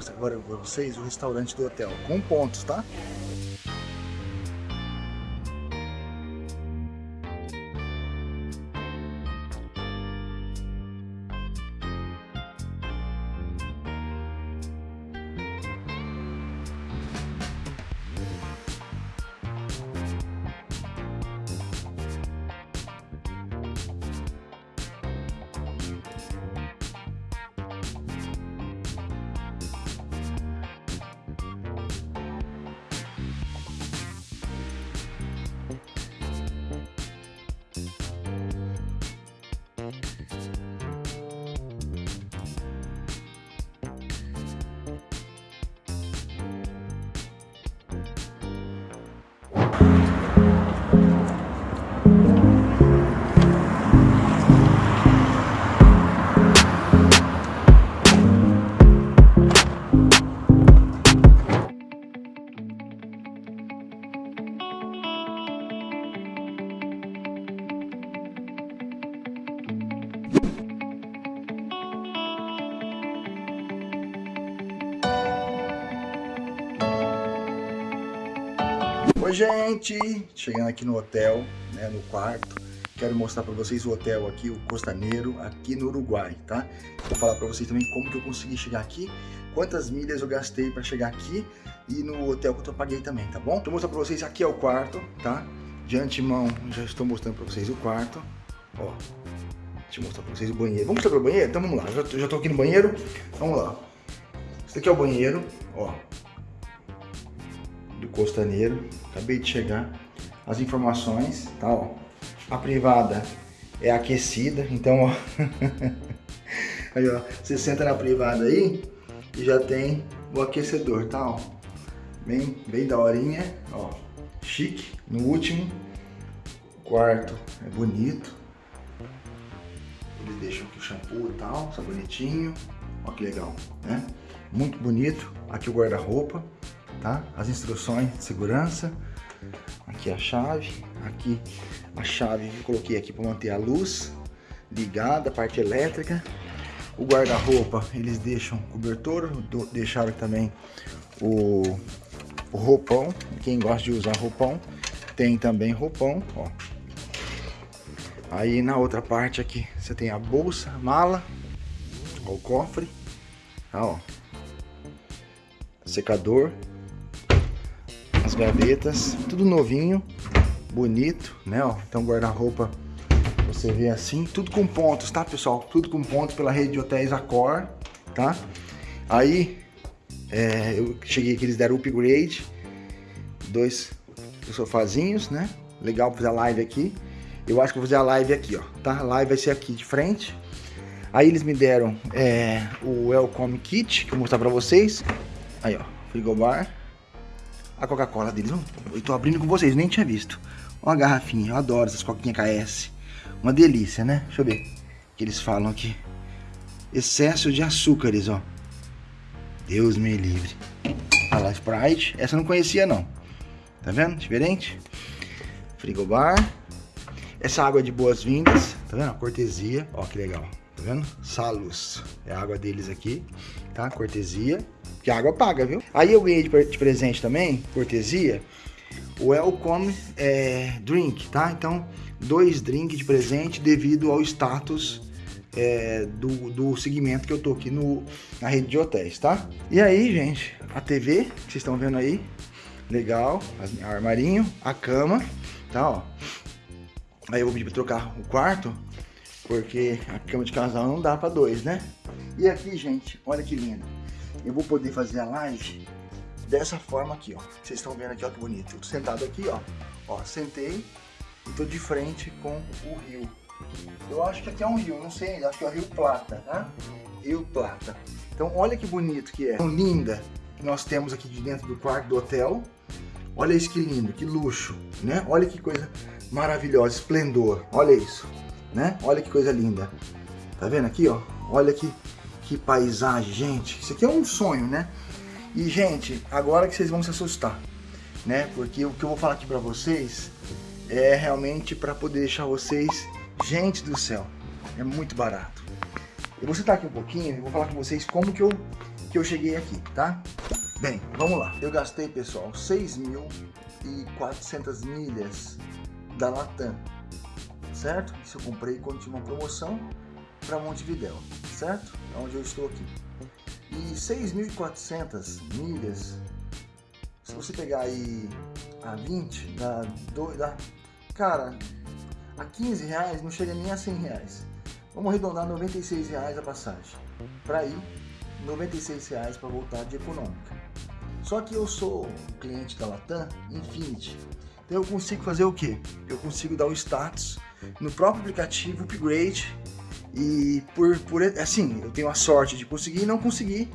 mostrar agora para vocês o restaurante do hotel, com pontos, tá? Gente, chegando aqui no hotel, né, no quarto, quero mostrar para vocês o hotel aqui, o Costaneiro, aqui no Uruguai, tá? Vou falar para vocês também como que eu consegui chegar aqui, quantas milhas eu gastei para chegar aqui e no hotel que eu paguei também, tá bom? Vou mostrar para vocês, aqui é o quarto, tá? De antemão, já estou mostrando para vocês o quarto, ó. Deixa eu mostrar para vocês o banheiro. Vamos mostrar para o banheiro? Então vamos lá, já, já tô aqui no banheiro, vamos lá. Esse aqui é o banheiro, ó Costaneiro. Acabei de chegar. As informações, tá, ó. A privada é aquecida, então, ó. aí, ó. Você senta na privada aí e já tem o aquecedor, tá, ó. Bem, bem daorinha, ó. Chique. No último, quarto é bonito. Eles deixam aqui o shampoo e tal, sabonetinho. Ó que legal, né? Muito bonito. Aqui o guarda-roupa tá? As instruções de segurança. Aqui a chave, aqui a chave que eu coloquei aqui para manter a luz ligada, a parte elétrica. O guarda-roupa, eles deixam cobertor, deixaram também o, o roupão. Quem gosta de usar roupão, tem também roupão, ó. Aí na outra parte aqui, você tem a bolsa, mala, ó, o cofre, tá, ó. Secador, as gavetas, tudo novinho, bonito, né? Ó, então guarda-roupa, você vê assim, tudo com pontos, tá, pessoal? Tudo com pontos pela rede de hotéis Accor, tá? Aí, é, eu cheguei aqui, eles deram upgrade, dois sofazinhos, né? Legal fazer a live aqui. Eu acho que vou fazer a live aqui, ó, tá? A live vai ser aqui de frente. Aí eles me deram é, o Welcome Kit, que eu vou mostrar pra vocês. Aí, ó, frigobar a Coca-Cola deles. Eu tô abrindo com vocês, nem tinha visto. Ó a garrafinha, eu adoro essas coquinhas KS. Uma delícia, né? Deixa eu ver. que eles falam aqui. Excesso de açúcares, ó. Deus me livre. Olha lá, Sprite. Essa eu não conhecia, não. Tá vendo? Diferente. Frigobar. Essa água é de boas-vindas. Tá vendo? Cortesia. Ó, que legal. Tá vendo? Salus. É a água deles aqui. Tá? Cortesia a água paga, viu? Aí eu ganhei de presente também, cortesia, o Welcome é, Drink, tá? Então, dois drinks de presente devido ao status é, do, do segmento que eu tô aqui no, na rede de hotéis, tá? E aí, gente, a TV, que vocês estão vendo aí, legal, o armarinho, a cama, tá, ó. Aí eu vou pedir pra trocar o quarto, porque a cama de casal não dá pra dois, né? E aqui, gente, olha que lindo eu vou poder fazer a live dessa forma aqui, ó. Vocês estão vendo aqui, ó, que bonito. Eu tô sentado aqui, ó. Ó, sentei e tô de frente com o rio. Eu acho que aqui é um rio, não sei ainda, acho que é o Rio Plata, tá? Rio Plata. Então, olha que bonito que é. Tão linda que nós temos aqui de dentro do quarto do hotel. Olha isso que lindo, que luxo, né? Olha que coisa maravilhosa, esplendor. Olha isso, né? Olha que coisa linda. Tá vendo aqui, ó? Olha que que paisagem, gente. Isso aqui é um sonho, né? E, gente, agora que vocês vão se assustar, né? Porque o que eu vou falar aqui pra vocês é realmente para poder deixar vocês... Gente do céu, é muito barato. Eu vou sentar aqui um pouquinho e vou falar com vocês como que eu que eu cheguei aqui, tá? Bem, vamos lá. Eu gastei, pessoal, 6.400 milhas da Latam, certo? Isso eu comprei quando tinha uma promoção para Montevidéu, certo? É onde eu estou aqui. E 6.400 milhas, se você pegar aí a 20, dá, dá, cara, a 15 reais não chega nem a 100 reais. Vamos arredondar 96 reais a passagem. Para ir, 96 reais para voltar de econômica. Só que eu sou cliente da Latam Infinity. Então eu consigo fazer o que? Eu consigo dar o status no próprio aplicativo Upgrade e por, por assim, eu tenho a sorte de conseguir e não conseguir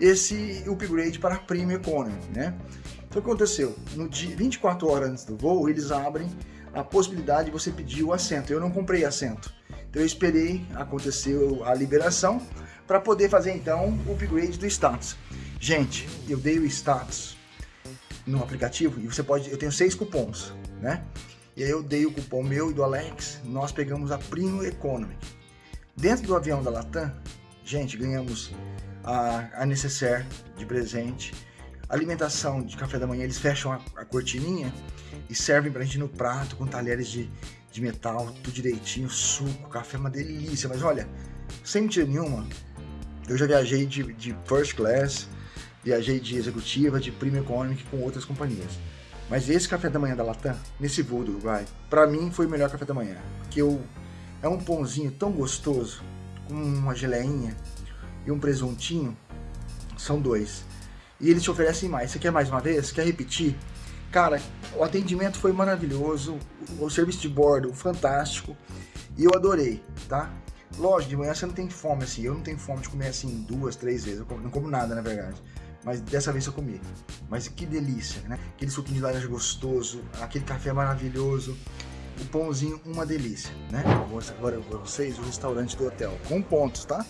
esse upgrade para Premium Economy, né? Então o que aconteceu? No dia 24 horas antes do voo, eles abrem a possibilidade de você pedir o assento. Eu não comprei assento. Então eu esperei acontecer a liberação para poder fazer então o upgrade do status. Gente, eu dei o status no aplicativo e você pode, eu tenho seis cupons, né? E aí eu dei o cupom meu e do Alex, nós pegamos a Primo Economy. Dentro do avião da Latam, gente, ganhamos a, a necessaire de presente, alimentação de café da manhã, eles fecham a, a cortininha e servem pra gente no prato com talheres de, de metal, tudo direitinho, suco, café, uma delícia. Mas olha, sem mentira nenhuma, eu já viajei de, de first class, viajei de executiva, de premium economic com outras companhias. Mas esse café da manhã da Latam, nesse voo do Uruguai, para mim foi o melhor café da manhã. Porque eu, é um pãozinho tão gostoso, com uma geleinha e um presuntinho, são dois e eles te oferecem mais. Você quer mais uma vez? Quer repetir? Cara, o atendimento foi maravilhoso, o serviço de bordo fantástico e eu adorei, tá? Lógico, de manhã você não tem fome assim, eu não tenho fome de comer assim duas, três vezes, eu não como nada na verdade. Mas dessa vez eu comi. Mas que delícia, né? Aquele suquinho de laranja gostoso, aquele café maravilhoso, pãozinho, uma delícia, né? Vou mostrar agora para vocês o restaurante do hotel, com pontos, tá?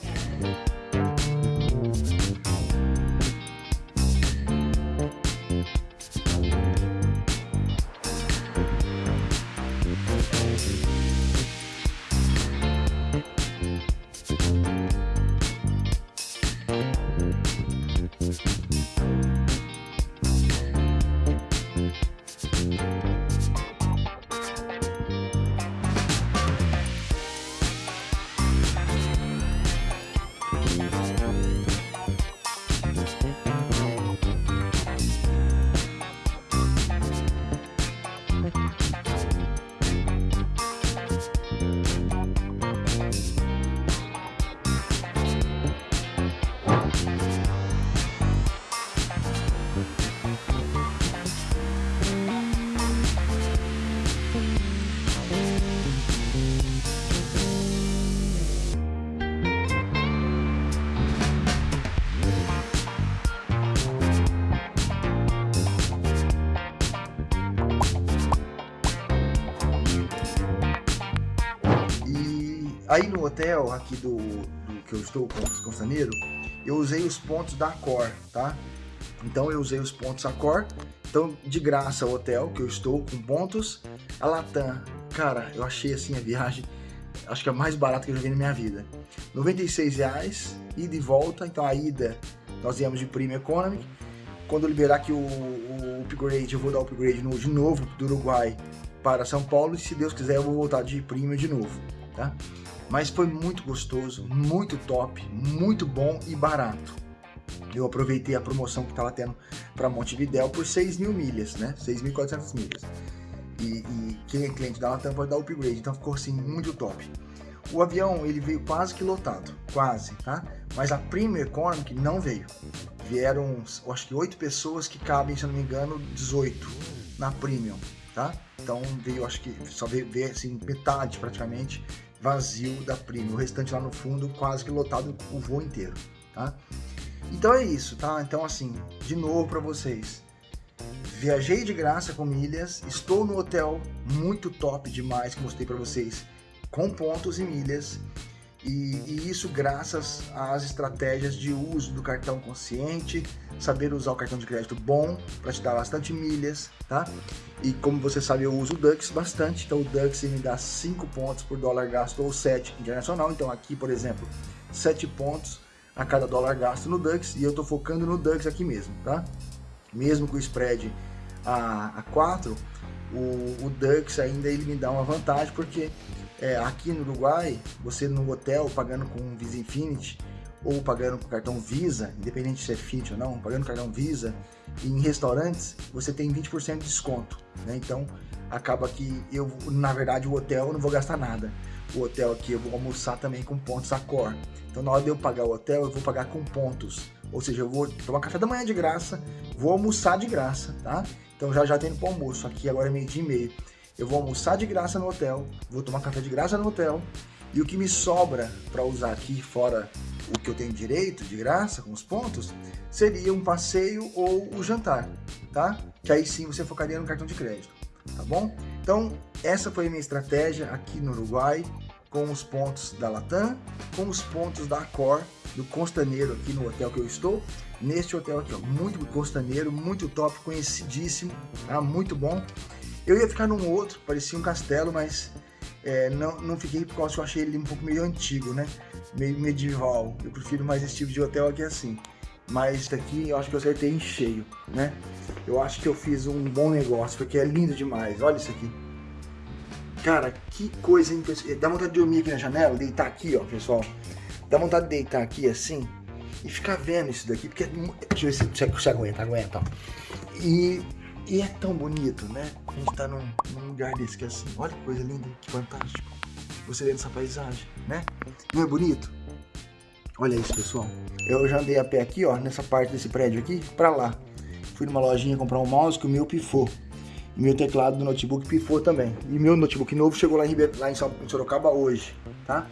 Aí no hotel aqui do, do que eu estou com Constaneiro, eu usei os pontos da Cor, tá? Então eu usei os pontos Accor, então de graça o hotel que eu estou com pontos. A Latam, cara, eu achei assim a viagem, acho que é a mais barata que eu já vi na minha vida. 96 reais, ida e volta, então a ida nós viemos de Prima Economy. Quando eu liberar aqui o, o upgrade, eu vou dar o upgrade no, de novo do Uruguai para São Paulo e se Deus quiser eu vou voltar de Prima de novo, tá? Mas foi muito gostoso, muito top, muito bom e barato. Eu aproveitei a promoção que estava tendo para Montevidéu por 6 mil milhas, né? 6.400 milhas. E, e, quem é cliente da Latam pode dar upgrade, então ficou assim muito top. O avião ele veio quase que lotado, quase, tá? Mas a Premium Economic não veio. Vieram, acho que 8 pessoas que cabem, se eu não me engano, 18 na Premium, tá? Então veio, acho que só veio, veio assim, metade praticamente vazio da Prima, o restante lá no fundo quase que lotado o voo inteiro, tá? Então é isso, tá? Então assim, de novo para vocês, viajei de graça com milhas, estou no hotel muito top demais que mostrei para vocês, com pontos e milhas, e, e, isso graças às estratégias de uso do cartão consciente, saber usar o cartão de crédito bom para te dar bastante milhas, tá? E como você sabe, eu uso o Dux bastante, então o Dux me dá 5 pontos por dólar gasto ou 7 internacional, então aqui, por exemplo, 7 pontos a cada dólar gasto no Dux e eu tô focando no Dux aqui mesmo, tá? Mesmo com o spread a, a 4, o, o Dux ainda ele me dá uma vantagem porque é, aqui no Uruguai, você no hotel pagando com Visa Infinity ou pagando com cartão Visa, independente se é Infinity ou não, pagando cartão Visa, em restaurantes você tem 20% de desconto, né? Então acaba que eu, na verdade, o hotel eu não vou gastar nada. O hotel aqui eu vou almoçar também com pontos Accor. Então na hora de eu pagar o hotel, eu vou pagar com pontos. Ou seja, eu vou tomar café da manhã de graça, vou almoçar de graça, tá? Então já já tenho para almoço, aqui agora é meio dia e meio. Eu vou almoçar de graça no hotel, vou tomar café de graça no hotel, e o que me sobra para usar aqui, fora o que eu tenho direito, de graça, com os pontos, seria um passeio ou o jantar, tá? Que aí sim você focaria no cartão de crédito, tá bom? Então, essa foi a minha estratégia aqui no Uruguai, com os pontos da Latam, com os pontos da Accor, do Costaneiro aqui no hotel que eu estou, neste hotel aqui, ó, muito costaneiro, muito top, conhecidíssimo, tá? muito bom. Eu ia ficar num outro, parecia um castelo, mas é, não, não fiquei por causa que eu achei ele um pouco meio antigo, né? Meio medieval. Eu prefiro mais esse tipo de hotel aqui assim. Mas isso aqui eu acho que eu acertei em cheio, né? Eu acho que eu fiz um bom negócio, porque é lindo demais. Olha isso aqui. Cara, que coisa impressionante. Dá vontade de dormir aqui na janela, deitar aqui, ó, pessoal. Dá vontade de deitar aqui assim e ficar vendo isso daqui, porque... É deixa eu ver se você aguenta, aguenta, ó. E e é tão bonito, né? A gente tá num, num lugar desse que é assim, olha que coisa linda, que fantástico. Você vendo essa paisagem, né? Não é bonito? Olha isso, pessoal. Eu já andei a pé aqui, ó, nessa parte desse prédio aqui, pra lá. Fui numa lojinha comprar um mouse que o meu pifou. E meu teclado do notebook pifou também. E meu notebook novo chegou lá em, Ribeir, lá em Sorocaba hoje, tá?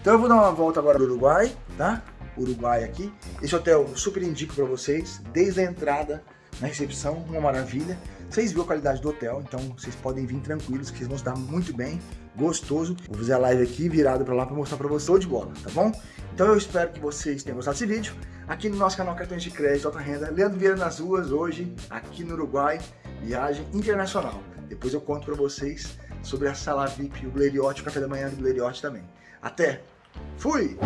Então eu vou dar uma volta agora do Uruguai, tá? Uruguai aqui. Esse hotel super indico pra vocês, desde a entrada na recepção, uma maravilha. Vocês viram a qualidade do hotel, então vocês podem vir tranquilos, que vão se dar muito bem, gostoso. Vou fazer a live aqui virado para lá para mostrar para vocês de bola, tá bom? Então eu espero que vocês tenham gostado desse vídeo. Aqui no nosso canal Cartões de Crédito Alta Renda, Leandro Vieira nas ruas hoje, aqui no Uruguai, viagem internacional. Depois eu conto para vocês sobre a sala VIP, o Gleriote, o café da manhã do Gleriote também. Até! Fui!